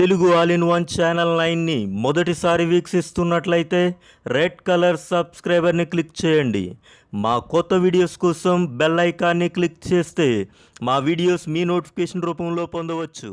Telugu all in one channel నైన్ని మొదటిసారి వీక్షిస్తున్నట్లయితే red colour సబ్స్క్రైబర్ని క్లిక్ చేయండి. మా కొత్త వీడియోస్ కోసం బెల్ ఐకాన్ని క్లిక్ చేస్తే మా వీడియోస్ మీ నోటిఫికేషన్ రూపంలో పొందవచ్చు.